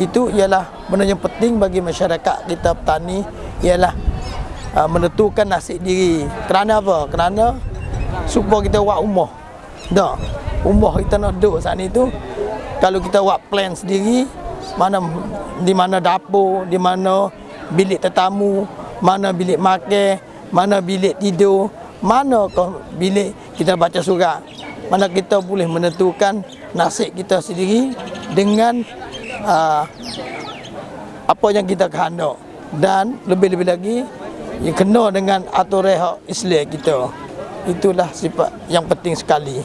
itu ialah benda yang penting bagi masyarakat kita petani ialah uh, menentukan nasib diri. Kerana apa? Kerana supaya kita buat rumah. Dah. Rumah kita nak duduk saat ni tu kalau kita buat plan sendiri mana di mana dapur, di mana bilik tetamu, mana bilik makan, mana bilik tidur, mana bilik kita baca surat. Mana kita boleh menentukan nasib kita sendiri dengan uh, apa yang kita kehendak dan lebih-lebih lagi kena dengan aturan Islam kita. Itulah sifat yang penting sekali